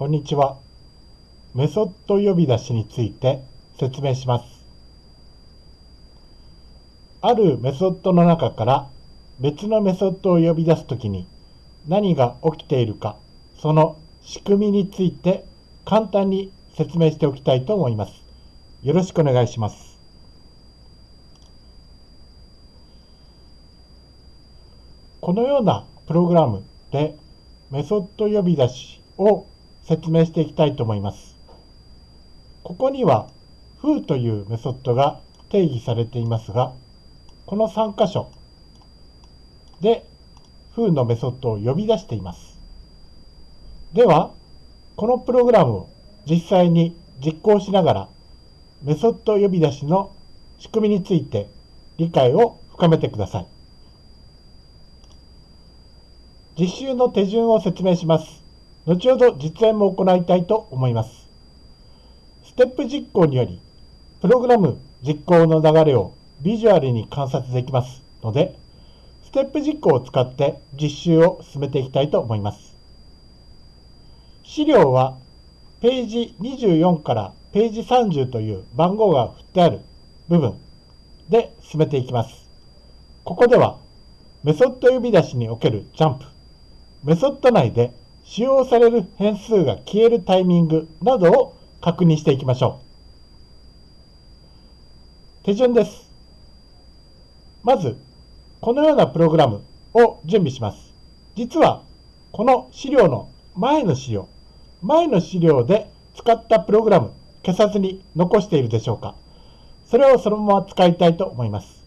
こんにちは。メソッド呼び出しについて説明します。あるメソッドの中から別のメソッドを呼び出すときに何が起きているか、その仕組みについて簡単に説明しておきたいと思います。よろしくお願いします。このようなプログラムでメソッド呼び出しを説明していきたいと思います。ここには foo というメソッドが定義されていますが、この3箇所で foo のメソッドを呼び出しています。では、このプログラムを実際に実行しながらメソッド呼び出しの仕組みについて理解を深めてください。実習の手順を説明します。後ほど実演も行いたいと思います。ステップ実行により、プログラム実行の流れをビジュアルに観察できますので、ステップ実行を使って実習を進めていきたいと思います。資料はページ24からページ30という番号が振ってある部分で進めていきます。ここではメソッド呼び出しにおけるジャンプ、メソッド内で使用される変数が消えるタイミングなどを確認していきましょう。手順です。まず、このようなプログラムを準備します。実は、この資料の前の資料、前の資料で使ったプログラム消さずに残しているでしょうか。それをそのまま使いたいと思います。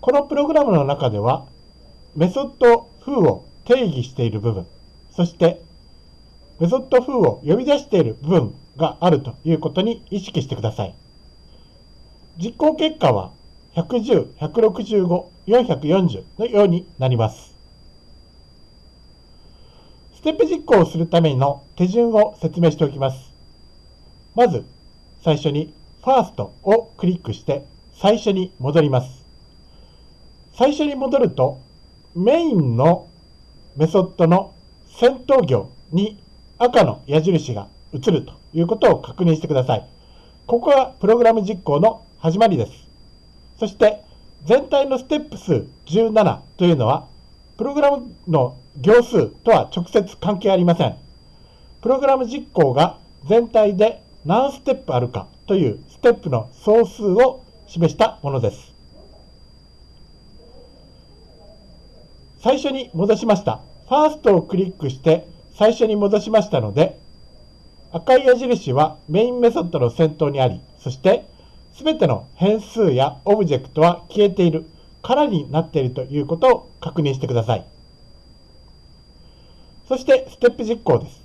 このプログラムの中では、メソッド風を定義している部分、そしてメソッド風を呼び出している部分があるということに意識してください。実行結果は110、165、440のようになります。ステップ実行をするための手順を説明しておきます。まず、最初に First をクリックして最初に戻ります。最初に戻るとメインのメソッドの先頭行に赤の矢印が映るということを確認してください。ここがプログラム実行の始まりです。そして全体のステップ数17というのはプログラムの行数とは直接関係ありません。プログラム実行が全体で何ステップあるかというステップの総数を示したものです。最初に戻しました。ファーストをクリックして最初に戻しましたので、赤い矢印はメインメソッドの先頭にあり、そして全ての変数やオブジェクトは消えている、空になっているということを確認してください。そしてステップ実行です。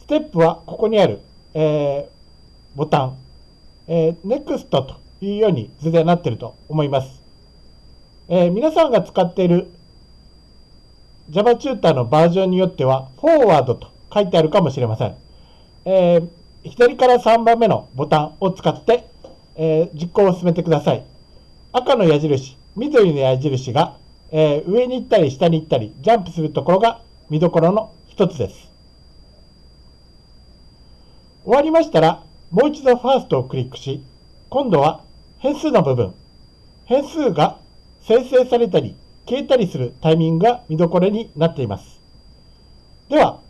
ステップはここにある、えー、ボタン、えー、NEXT というように図でなっていると思います。えー、皆さんが使っている Java チューターのバージョンによっては、フォーワードと書いてあるかもしれません。えー、左から3番目のボタンを使って、えー、実行を進めてください。赤の矢印、緑の矢印が、えー、上に行ったり下に行ったり、ジャンプするところが見どころの一つです。終わりましたら、もう一度ファーストをクリックし、今度は変数の部分、変数が生成されたり消えたりするタイミングが見どころになっています。では、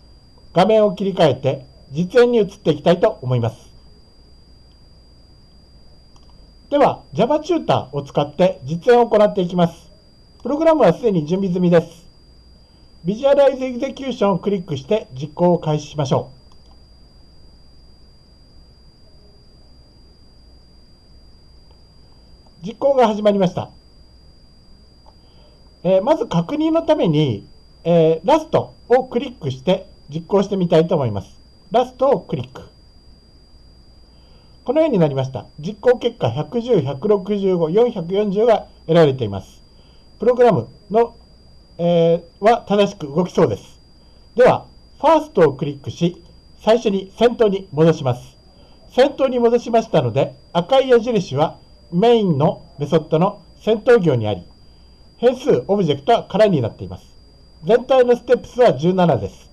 画面を切り替えて実演に移っていきたいと思います。では、Java チューターを使って実演を行っていきます。プログラムはすでに準備済みです。Visualize Execution をクリックして実行を開始しましょう。実行が始まりました。えー、まず確認のために、えー、ラストをクリックして実行してみたいと思います。ラストをクリック。このようになりました。実行結果110、165、440が得られています。プログラムの、えー、は正しく動きそうです。では、ファーストをクリックし、最初に先頭に戻します。先頭に戻しましたので、赤い矢印はメインのメソッドの先頭行にあり、変数、オブジェクトは空になっています。全体のステップ数は17です。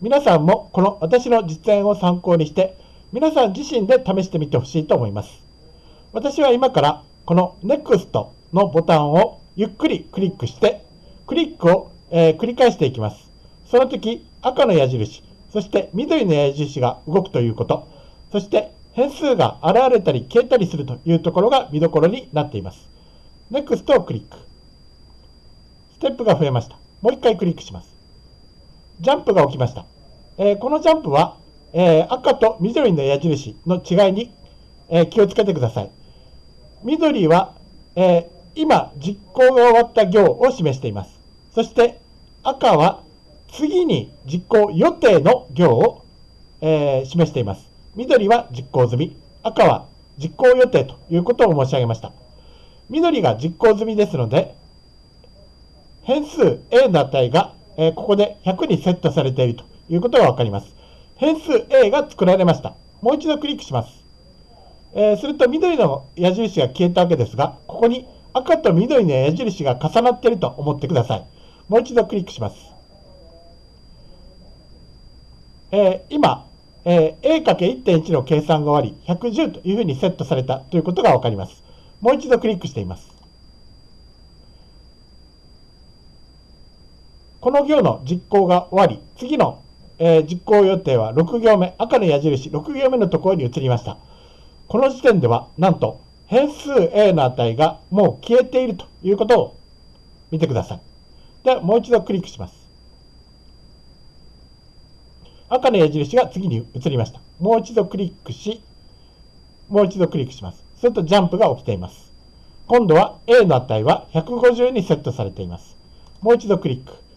皆さんもこの私の実演を参考にして皆さん自身で試してみてほしいと思います。私は今からこの NEXT のボタンをゆっくりクリックしてクリックを、えー、繰り返していきます。その時赤の矢印、そして緑の矢印が動くということ、そして変数が現れたり消えたりするというところが見どころになっています。NEXT をクリック。ステップが増えました。もう一回クリックします。ジャンプが起きました。えー、このジャンプは、えー、赤と緑の矢印の違いに、えー、気をつけてください。緑は、え今実行が終わった行を示しています。そして赤は次に実行予定の行を、え示しています。緑は実行済み、赤は実行予定ということを申し上げました。緑が実行済みですので、変数 A の値が、えここで100にセットされているということがわかります。変数 A が作られました。もう一度クリックします。えー、すると緑の矢印が消えたわけですが、ここに赤と緑の矢印が重なっていると思ってください。もう一度クリックします。えー、今、えー、A×1.1 の計算が終わり、110というふうにセットされたということがわかります。もう一度クリックしています。この行の実行が終わり、次の、えー、実行予定は6行目、赤の矢印6行目のところに移りました。この時点では、なんと、変数 a の値がもう消えているということを見てください。で、もう一度クリックします。赤の矢印が次に移りました。もう一度クリックし、もう一度クリックします。するとジャンプが起きています。今度は A の値は150にセットされています。もう一度クリック。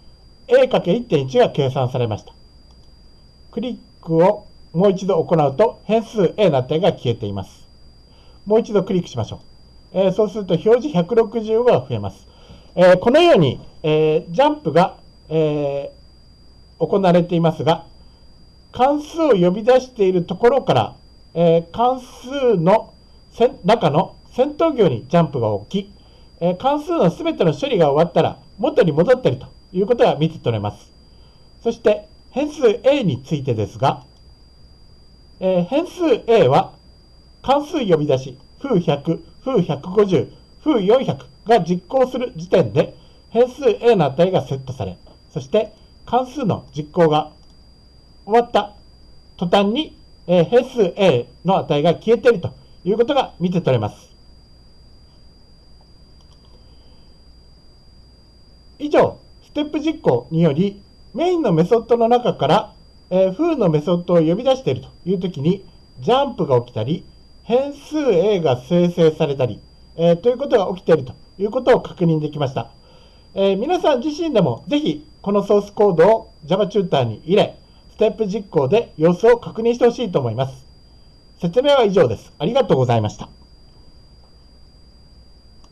A×1.1 が計算されました。クリックをもう一度行うと変数 A の値が消えています。もう一度クリックしましょう。えー、そうすると表示165が増えます。えー、このように、えー、ジャンプが、え行われていますが、関数を呼び出しているところから、え関数の中の先頭行にジャンプが起き、え関数の全ての処理が終わったら元に戻ったりということが見て取れます。そして変数 a についてですが、えー、変数 a は関数呼び出し、風100、風150、風400が実行する時点で変数 a の値がセットされ、そして関数の実行が終わった途端に、えー、変数 a の値が消えているということが見て取れます。以上、ステップ実行により、メインのメソッドの中から、えー、フーのメソッドを呼び出しているというときに、ジャンプが起きたり、変数 A が生成されたり、えー、ということが起きているということを確認できました。えー、皆さん自身でもぜひこのソースコードを Java チューターに入れ、ステップ実行で様子を確認してほしいと思います。説明は以上です。ありがとうございました。